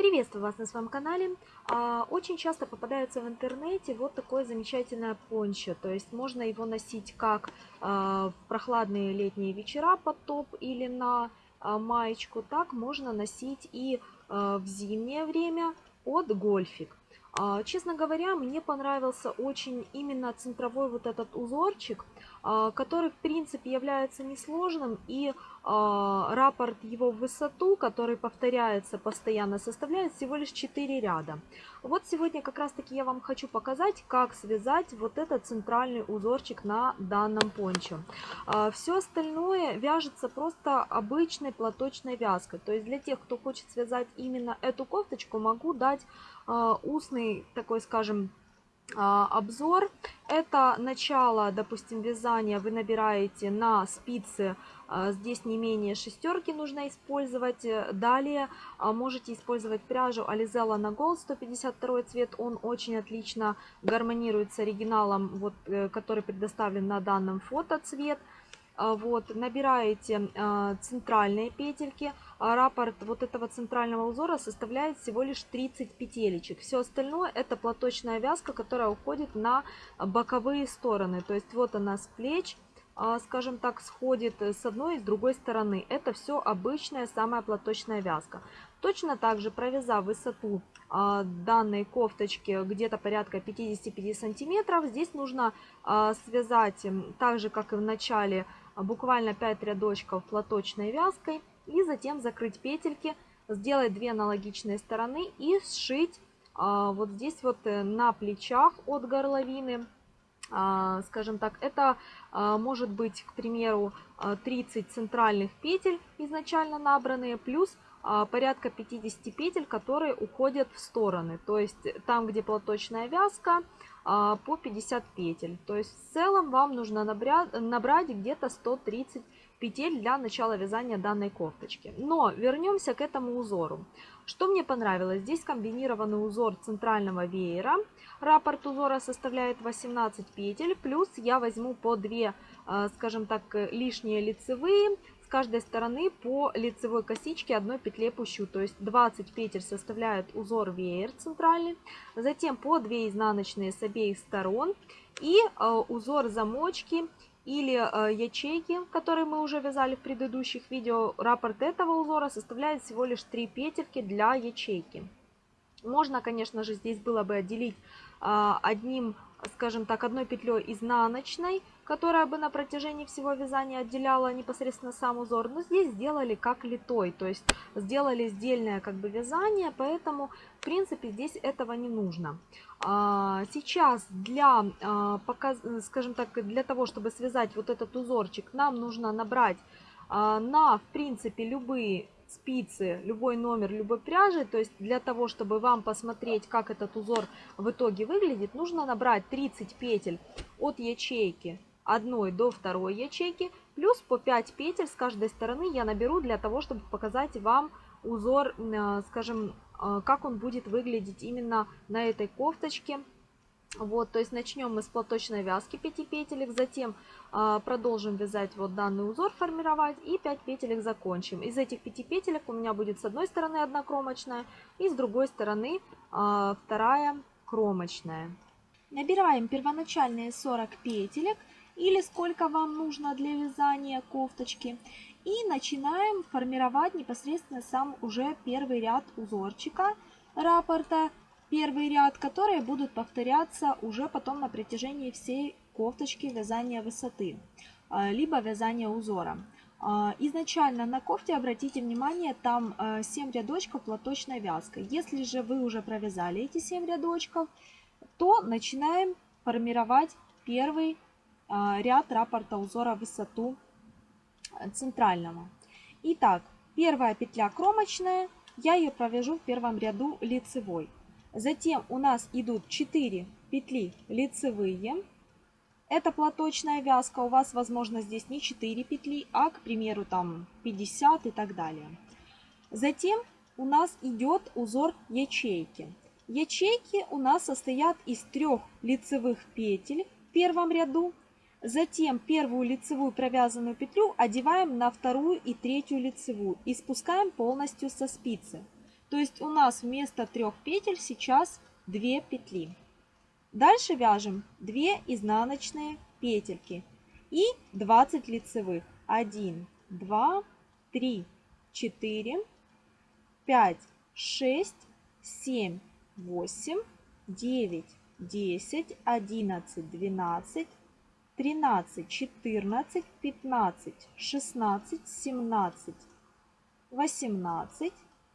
Приветствую вас на своем канале. А, очень часто попадается в интернете вот такое замечательное пончо. То есть можно его носить как а, в прохладные летние вечера под топ или на а, маечку, так можно носить и в зимнее время под гольфик. Честно говоря, мне понравился очень именно центровой вот этот узорчик, который в принципе является несложным и а, рапорт его в высоту, который повторяется постоянно, составляет всего лишь 4 ряда. Вот сегодня как раз таки я вам хочу показать, как связать вот этот центральный узорчик на данном пончо. А, Все остальное вяжется просто обычной платочной вязкой. То есть для тех, кто хочет связать именно эту кофточку, могу дать а, устный такой, скажем, обзор. Это начало, допустим, вязания вы набираете на спицы а, здесь не менее шестерки нужно использовать. Далее а, можете использовать пряжу Alizella на Gold 152 цвет. Он очень отлично гармонирует с оригиналом, вот, э, который предоставлен на данном фото цвет. А, вот, набираете центральные петельки. Раппорт вот этого центрального узора составляет всего лишь 30 петелечек. Все остальное это платочная вязка, которая уходит на боковые стороны. То есть вот она с плеч а, скажем так, сходит с одной и с другой стороны. Это все обычная самая платочная вязка. Точно так же провязав высоту а, данной кофточки где-то порядка 55 сантиметров, здесь нужно а, связать, так же как и в начале, буквально 5 рядочков платочной вязкой и затем закрыть петельки, сделать две аналогичные стороны и сшить вот здесь вот э, на плечах от горловины. А, скажем так, это а, может быть, к примеру, 30 а, центральных петель изначально набранные, плюс порядка 50 петель, которые уходят в стороны. То есть там, где платочная вязка, по 50 петель. То есть в целом вам нужно набрать где-то 130 петель для начала вязания данной кофточки. Но вернемся к этому узору. Что мне понравилось? Здесь комбинированный узор центрального веера. Раппорт узора составляет 18 петель, плюс я возьму по 2, э, скажем так, лишние лицевые, каждой стороны по лицевой косичке одной петле пущу. То есть 20 петель составляет узор веер центральный, затем по 2 изнаночные с обеих сторон и э, узор замочки или э, ячейки, которые мы уже вязали в предыдущих видео. Раппорт этого узора составляет всего лишь 3 петельки для ячейки. Можно, конечно же, здесь было бы отделить а, одним, скажем так, одной петлей изнаночной, которая бы на протяжении всего вязания отделяла непосредственно сам узор. Но здесь сделали как литой, то есть сделали сдельное как бы вязание, поэтому в принципе здесь этого не нужно. А, сейчас для, а, скажем так, для того, чтобы связать вот этот узорчик, нам нужно набрать на, в принципе, любые спицы, любой номер, любой пряжи. То есть для того, чтобы вам посмотреть, как этот узор в итоге выглядит, нужно набрать 30 петель от ячейки одной до второй ячейки, плюс по 5 петель с каждой стороны я наберу для того, чтобы показать вам узор, э, скажем, э, как он будет выглядеть именно на этой кофточке вот, то есть начнем мы с платочной вязки 5 петелек, затем а, продолжим вязать вот данный узор, формировать и 5 петелек закончим. Из этих 5 петелек у меня будет с одной стороны одна кромочная и с другой стороны а, вторая кромочная. Набираем первоначальные 40 петелек или сколько вам нужно для вязания кофточки. И начинаем формировать непосредственно сам уже первый ряд узорчика раппорта первый ряд, которые будут повторяться уже потом на протяжении всей кофточки вязания высоты, а, либо вязания узора. А, изначально на кофте, обратите внимание, там 7 а, рядочков платочной вязкой. Если же вы уже провязали эти 7 рядочков, то начинаем формировать первый ряд раппорта узора высоту центрального. Итак, первая петля кромочная, я ее провяжу в первом ряду лицевой. Затем у нас идут 4 петли лицевые. Это платочная вязка. У вас, возможно, здесь не 4 петли, а, к примеру, там 50 и так далее. Затем у нас идет узор ячейки. Ячейки у нас состоят из трех лицевых петель в первом ряду. Затем первую лицевую провязанную петлю одеваем на вторую и третью лицевую и спускаем полностью со спицы. То есть у нас вместо трех петель сейчас 2 петли. Дальше вяжем 2 изнаночные петельки и 20 лицевых. 1, 2, 3, 4, 5, 6, 7, 8, 9, 10, 11, 12, 13, 14, 15, 16, 17, 18,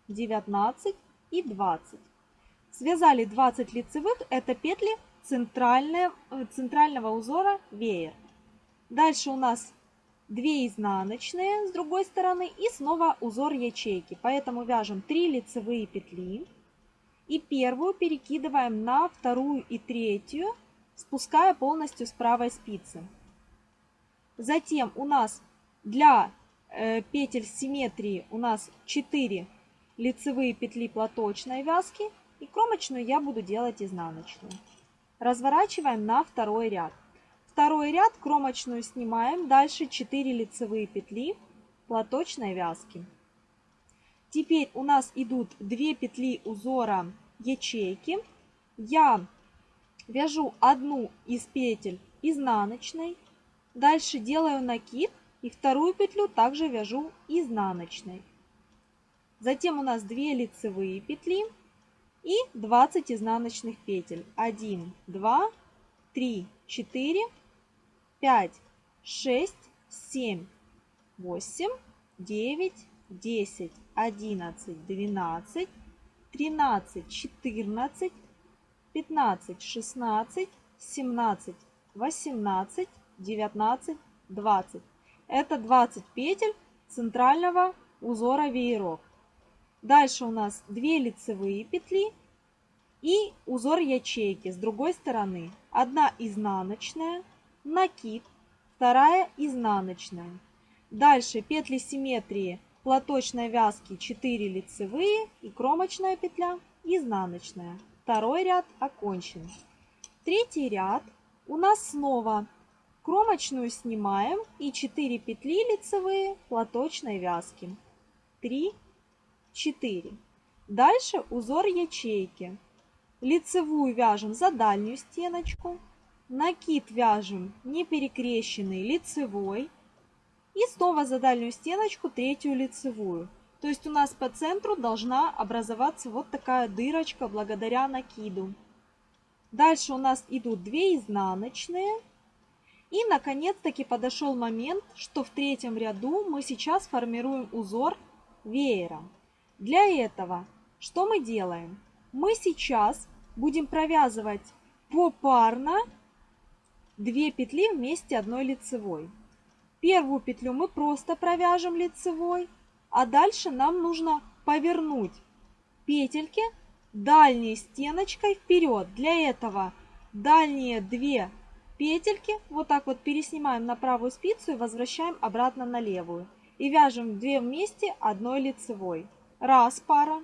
19 и 20. Связали 20 лицевых, это петли э, центрального узора веер. Дальше у нас 2 изнаночные с другой стороны и снова узор ячейки. Поэтому вяжем 3 лицевые петли и первую перекидываем на вторую и третью спуская полностью с правой спицы. Затем у нас для э, петель симметрии у нас 4 лицевые петли платочной вязки и кромочную я буду делать изнаночную. Разворачиваем на второй ряд. Второй ряд кромочную снимаем, дальше 4 лицевые петли платочной вязки. Теперь у нас идут 2 петли узора ячейки. Я вяжу одну из петель изнаночной, дальше делаю накид и вторую петлю также вяжу изнаночной. Затем у нас 2 лицевые петли и 20 изнаночных петель. 1, 2, 3, 4, 5, 6, 7, 8, 9, 10, 11, 12, 13, 14, 15, 16, 17, 18, 19, 20. Это 20 петель центрального узора вееров. Дальше у нас 2 лицевые петли и узор ячейки с другой стороны. Одна изнаночная, накид, вторая изнаночная. Дальше петли симметрии платочной вязки 4 лицевые и кромочная петля изнаночная. Второй ряд окончен. Третий ряд у нас снова кромочную снимаем и 4 петли лицевые платочной вязки. 3, 4. Дальше узор ячейки. Лицевую вяжем за дальнюю стеночку. Накид вяжем не перекрещенный лицевой. И снова за дальнюю стеночку третью лицевую. То есть у нас по центру должна образоваться вот такая дырочка благодаря накиду. Дальше у нас идут 2 изнаночные. И наконец-таки подошел момент, что в третьем ряду мы сейчас формируем узор веером. Для этого что мы делаем? Мы сейчас будем провязывать попарно 2 петли вместе одной лицевой. Первую петлю мы просто провяжем лицевой, а дальше нам нужно повернуть петельки дальней стеночкой вперед. Для этого дальние две петельки вот так вот переснимаем на правую спицу и возвращаем обратно на левую. И вяжем 2 вместе одной лицевой. Раз пара.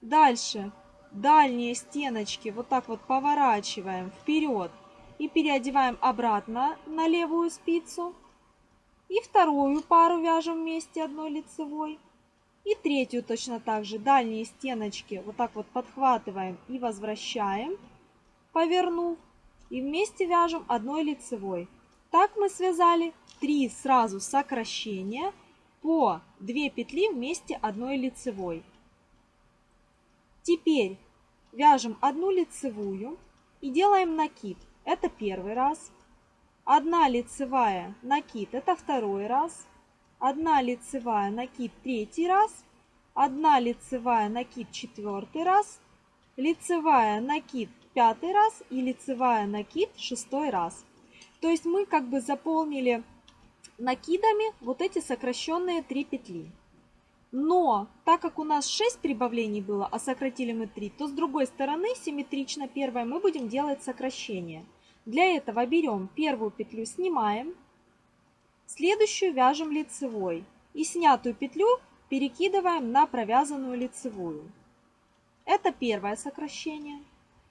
Дальше дальние стеночки вот так вот поворачиваем вперед и переодеваем обратно на левую спицу. И вторую пару вяжем вместе одной лицевой. И третью точно так же дальние стеночки вот так вот подхватываем и возвращаем, повернув. И вместе вяжем одной лицевой. Так мы связали 3 сразу сокращения по 2 петли вместе одной лицевой. Теперь вяжем одну лицевую и делаем накид. Это первый раз. Одна лицевая накид это второй раз. Одна лицевая накид третий раз. Одна лицевая накид четвертый раз. Лицевая накид пятый раз и лицевая накид шестой раз. То есть мы как бы заполнили накидами вот эти сокращенные 3 петли. Но так как у нас 6 прибавлений было, а сократили мы 3, то с другой стороны симметрично первой мы будем делать сокращение. Для этого берем первую петлю, снимаем, следующую вяжем лицевой и снятую петлю перекидываем на провязанную лицевую. Это первое сокращение.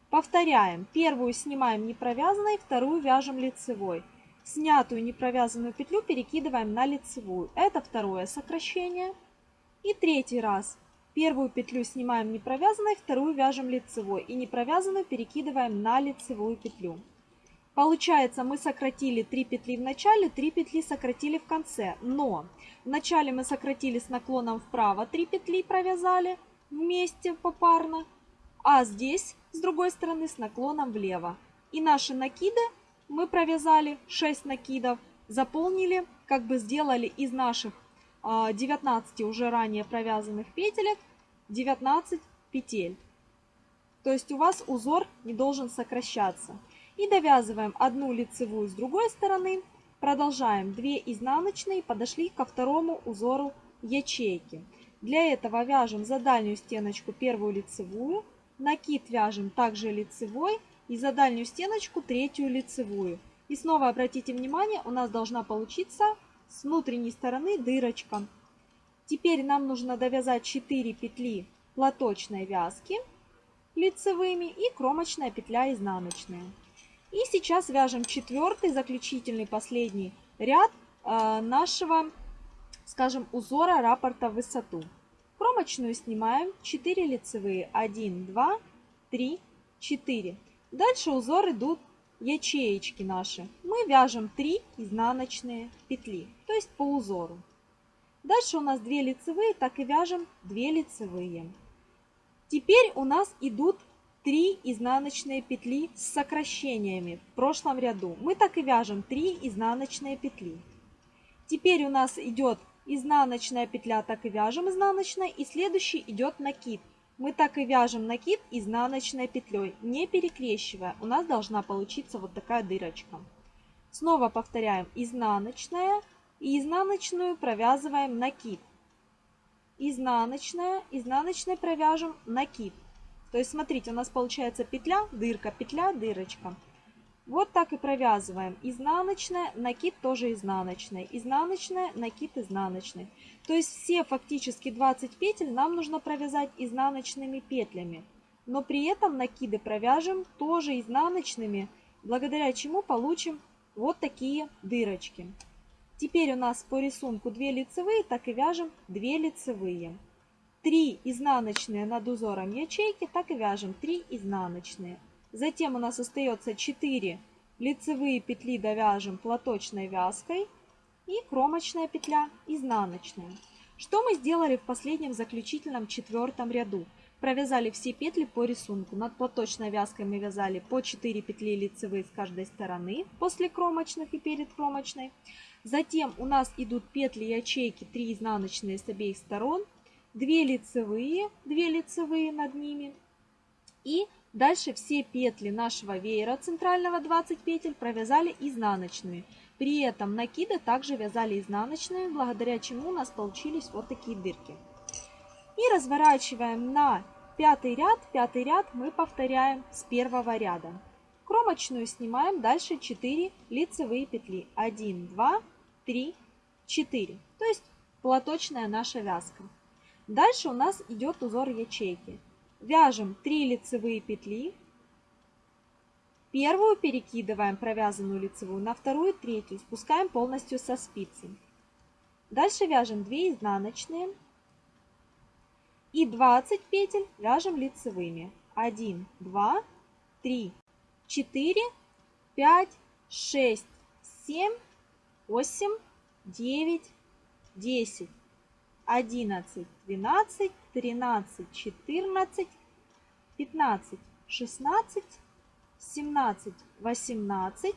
Повторяем. Первую снимаем не провязанной, вторую вяжем лицевой. Снятую непровязанную петлю перекидываем на лицевую. Это второе сокращение. И третий раз. Первую петлю снимаем не провязанной, вторую вяжем лицевой и не провязанную перекидываем на лицевую петлю. Получается, мы сократили 3 петли в начале, 3 петли сократили в конце. Но в начале мы сократили с наклоном вправо 3 петли провязали вместе попарно, а здесь с другой стороны с наклоном влево. И наши накиды мы провязали 6 накидов, заполнили, как бы сделали из наших 19 а, уже ранее провязанных петелек 19 петель. То есть у вас узор не должен сокращаться. И довязываем одну лицевую с другой стороны. Продолжаем 2 изнаночные, подошли ко второму узору ячейки. Для этого вяжем за дальнюю стеночку первую лицевую, накид вяжем также лицевой и за дальнюю стеночку третью лицевую. И снова обратите внимание, у нас должна получиться с внутренней стороны дырочка. Теперь нам нужно довязать 4 петли платочной вязки лицевыми и кромочная петля изнаночная. И сейчас вяжем четвертый, заключительный, последний ряд э, нашего, скажем, узора раппорта в высоту. Кромочную снимаем 4 лицевые, 1, 2, 3, 4. Дальше узор идут ячеечки наши. Мы вяжем 3 изнаночные петли, то есть по узору. Дальше у нас 2 лицевые, так и вяжем 2 лицевые. Теперь у нас идут 3 изнаночные петли с сокращениями в прошлом ряду. Мы так и вяжем 3 изнаночные петли. Теперь у нас идет изнаночная петля, так и вяжем изнаночной. И следующий идет накид. Мы так и вяжем накид изнаночной петлей, не перекрещивая. У нас должна получиться вот такая дырочка. Снова повторяем изнаночная и изнаночную провязываем накид. Изнаночная, изнаночной провяжем накид. То есть, смотрите, у нас получается петля, дырка, петля, дырочка. Вот так и провязываем. Изнаночная, накид тоже изнаночная. Изнаночная, накид изнаночный. То есть все фактически 20 петель нам нужно провязать изнаночными петлями. Но при этом накиды провяжем тоже изнаночными, благодаря чему получим вот такие дырочки. Теперь у нас по рисунку 2 лицевые, так и вяжем 2 лицевые. 3 изнаночные над узором ячейки, так и вяжем 3 изнаночные. Затем у нас остается 4 лицевые петли довяжем платочной вязкой и кромочная петля изнаночная. Что мы сделали в последнем заключительном четвертом ряду? Провязали все петли по рисунку. Над платочной вязкой мы вязали по 4 петли лицевые с каждой стороны после кромочных и перед кромочной. Затем у нас идут петли ячейки 3 изнаночные с обеих сторон 2 лицевые, 2 лицевые над ними. И дальше все петли нашего веера центрального 20 петель провязали изнаночными. При этом накиды также вязали изнаночные, благодаря чему у нас получились вот такие дырки. И разворачиваем на пятый ряд. Пятый ряд мы повторяем с первого ряда. Кромочную снимаем, дальше 4 лицевые петли. 1, 2, 3, 4. То есть платочная наша вязка. Дальше у нас идет узор ячейки. Вяжем 3 лицевые петли. Первую перекидываем провязанную лицевую на вторую, третью, спускаем полностью со спицы. Дальше вяжем 2 изнаночные и 20 петель вяжем лицевыми. 1, 2, 3, 4, 5, 6, 7, 8, 9, 10. 11, 12, 13, 14, 15, 16, 17, 18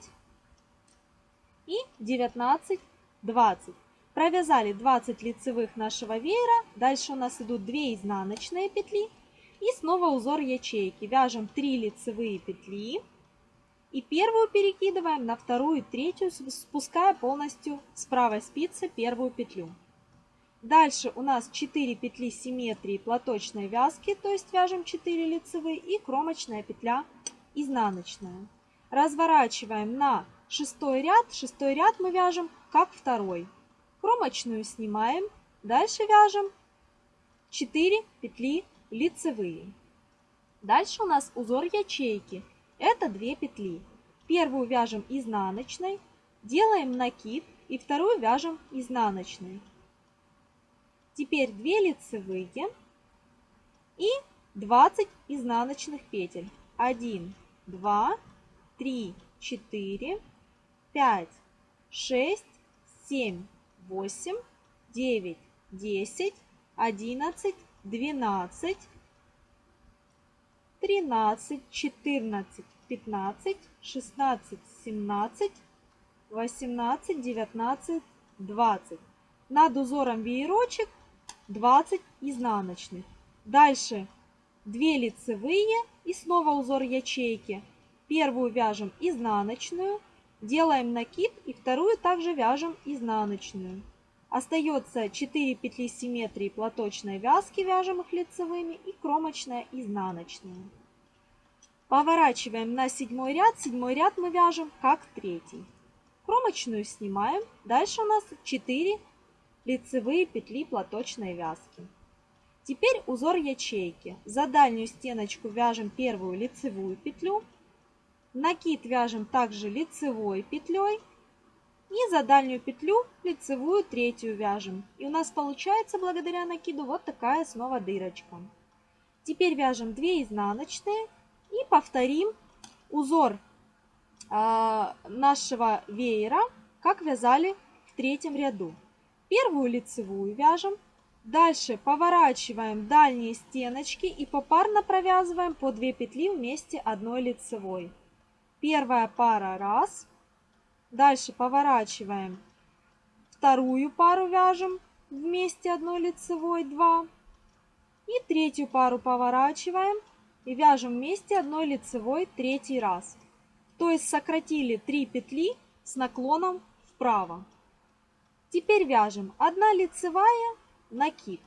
и 19, 20. Провязали 20 лицевых нашего веера. Дальше у нас идут 2 изнаночные петли. И снова узор ячейки. Вяжем 3 лицевые петли. И первую перекидываем на вторую и третью, спуская полностью с правой спицы первую петлю. Дальше у нас 4 петли симметрии платочной вязки, то есть вяжем 4 лицевые и кромочная петля изнаночная. Разворачиваем на шестой ряд. Шестой ряд мы вяжем как второй. Кромочную снимаем. Дальше вяжем 4 петли лицевые. Дальше у нас узор ячейки. Это 2 петли. Первую вяжем изнаночной, делаем накид и вторую вяжем изнаночной. Теперь 2 лицевые и 20 изнаночных петель. 1, 2, 3, 4, 5, 6, 7, 8, 9, 10, 11, 12, 13, 14, 15, 16, 17, 18, 19, 20. Над узором веерочек 20 изнаночных. Дальше 2 лицевые и снова узор ячейки. Первую вяжем изнаночную, делаем накид и вторую также вяжем изнаночную. Остается 4 петли симметрии платочной вязки, вяжем их лицевыми и кромочная изнаночная. Поворачиваем на седьмой ряд. Седьмой ряд мы вяжем как третий. Кромочную снимаем. Дальше у нас 4 лицевые петли платочной вязки. Теперь узор ячейки. За дальнюю стеночку вяжем первую лицевую петлю. Накид вяжем также лицевой петлей. И за дальнюю петлю лицевую третью вяжем. И у нас получается благодаря накиду вот такая снова дырочка. Теперь вяжем 2 изнаночные и повторим узор э, нашего веера, как вязали в третьем ряду. Первую лицевую вяжем, дальше поворачиваем дальние стеночки и попарно провязываем по 2 петли вместе одной лицевой. Первая пара раз, Дальше поворачиваем. Вторую пару вяжем вместе одной лицевой 2. И третью пару поворачиваем и вяжем вместе одной лицевой третий раз. То есть сократили 3 петли с наклоном вправо. Теперь вяжем 1 лицевая, накид.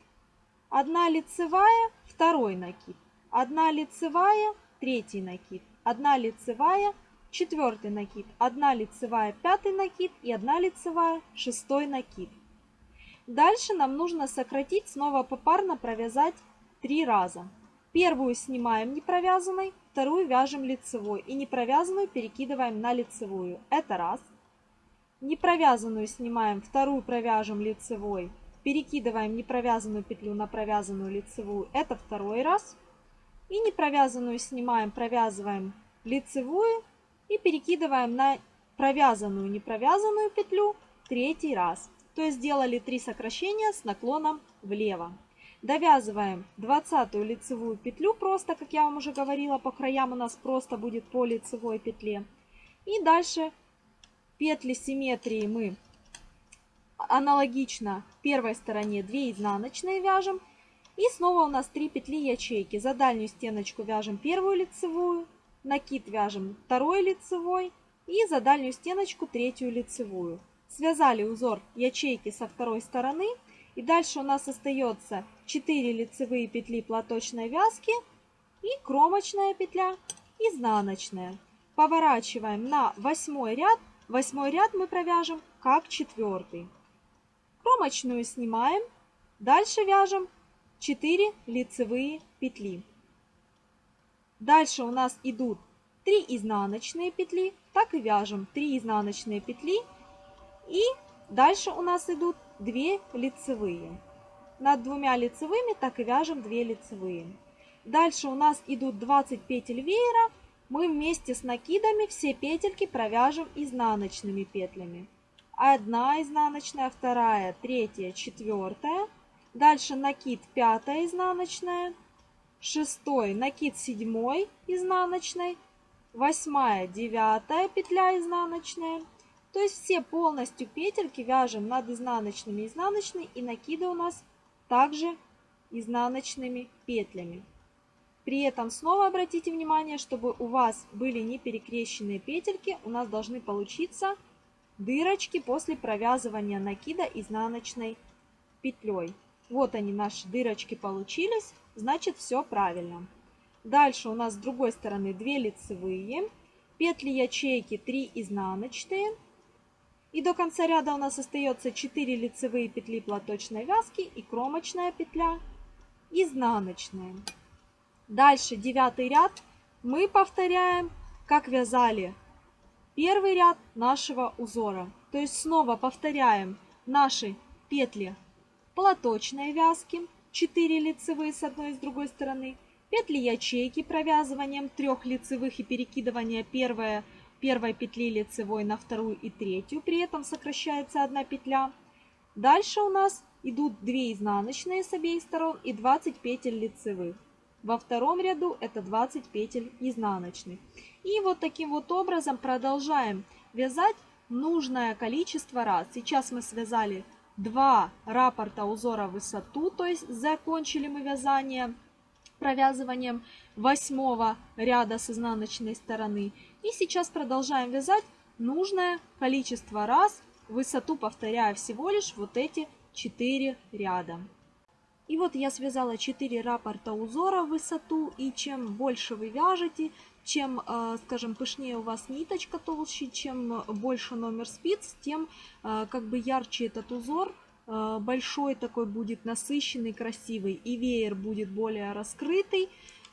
1 лицевая, второй накид. 1 лицевая, третий накид. 1 лицевая, четвертый накид, одна лицевая, пятый накид и одна лицевая, шестой накид. Дальше нам нужно сократить, снова попарно провязать три раза. Первую снимаем не провязанной, вторую вяжем лицевой и не провязанную перекидываем на лицевую. Это раз. Не провязанную снимаем, вторую провяжем лицевой, перекидываем непровязанную петлю на провязанную лицевую. Это второй раз. И не провязанную снимаем, провязываем лицевую и перекидываем на провязанную, не провязанную петлю третий раз. То есть сделали 3 сокращения с наклоном влево. Довязываем 20 лицевую петлю просто, как я вам уже говорила, по краям у нас просто будет по лицевой петле. И дальше петли симметрии мы аналогично первой стороне 2 изнаночные вяжем. И снова у нас 3 петли ячейки. За дальнюю стеночку вяжем первую лицевую, накид вяжем второй лицевой и за дальнюю стеночку третью лицевую. Связали узор ячейки со второй стороны. И дальше у нас остается 4 лицевые петли платочной вязки и кромочная петля изнаночная. Поворачиваем на восьмой ряд. Восьмой ряд мы провяжем как четвертый. Кромочную снимаем. Дальше вяжем 4 лицевые петли. Дальше у нас идут 3 изнаночные петли, так и вяжем 3 изнаночные петли. И дальше у нас идут 2 лицевые. Над двумя лицевыми так и вяжем 2 лицевые. Дальше у нас идут 20 петель веера. Мы вместе с накидами все петельки провяжем изнаночными петлями. Одна изнаночная, вторая, третья, четвертая. Дальше накид пятая изнаночная, шестой накид седьмой изнаночной, восьмая, девятая петля изнаночная. То есть все полностью петельки вяжем над изнаночными изнаночной и накиды у нас также изнаночными петлями. При этом снова обратите внимание, чтобы у вас были не перекрещенные петельки, у нас должны получиться дырочки после провязывания накида изнаночной петлей. Вот они, наши дырочки получились значит все правильно. Дальше у нас с другой стороны 2 лицевые, петли ячейки 3 изнаночные. И до конца ряда у нас остается 4 лицевые петли платочной вязки и кромочная петля изнаночная. Дальше девятый ряд мы повторяем, как вязали первый ряд нашего узора. То есть снова повторяем наши петли платочной вязки 4 лицевые с одной и с другой стороны, петли ячейки провязыванием трех лицевых и перекидывания первой, первой петли лицевой на вторую и третью, при этом сокращается одна петля. Дальше у нас идут 2 изнаночные с обеих сторон и 20 петель лицевых. Во втором ряду это 20 петель изнаночных. И вот таким вот образом продолжаем вязать нужное количество раз. Сейчас мы связали два раппорта узора высоту, то есть закончили мы вязание провязыванием восьмого ряда с изнаночной стороны. И сейчас продолжаем вязать нужное количество раз, высоту повторяя всего лишь вот эти 4 ряда. И вот я связала 4 раппорта узора в высоту, и чем больше вы вяжете, чем, э, скажем, пышнее у вас ниточка толще, чем больше номер спиц, тем э, как бы ярче этот узор, э, большой такой будет, насыщенный, красивый, и веер будет более раскрытый.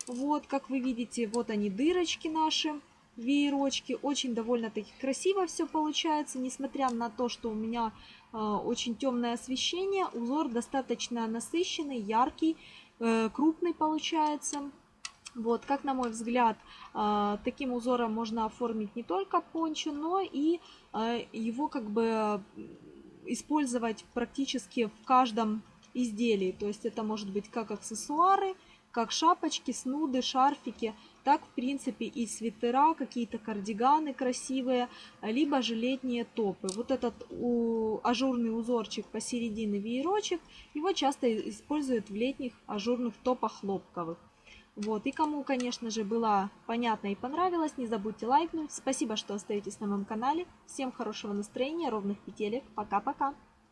Вот, как вы видите, вот они дырочки наши, веерочки. Очень довольно-таки красиво все получается, несмотря на то, что у меня очень темное освещение, узор достаточно насыщенный, яркий, крупный получается. Вот, как на мой взгляд, а, таким узором можно оформить не только пончо, но и его как бы использовать практически в каждом изделии. То есть это может быть как аксессуары, как шапочки, снуды, шарфики, так в принципе и свитера, какие-то кардиганы красивые, либо же летние топы. Вот этот у, ажурный узорчик посередине веерочек, его часто используют в летних ажурных топах хлопковых. Вот, и кому, конечно же, было понятно и понравилось, не забудьте лайкнуть. Спасибо, что остаетесь на моем канале. Всем хорошего настроения, ровных петелек. Пока-пока.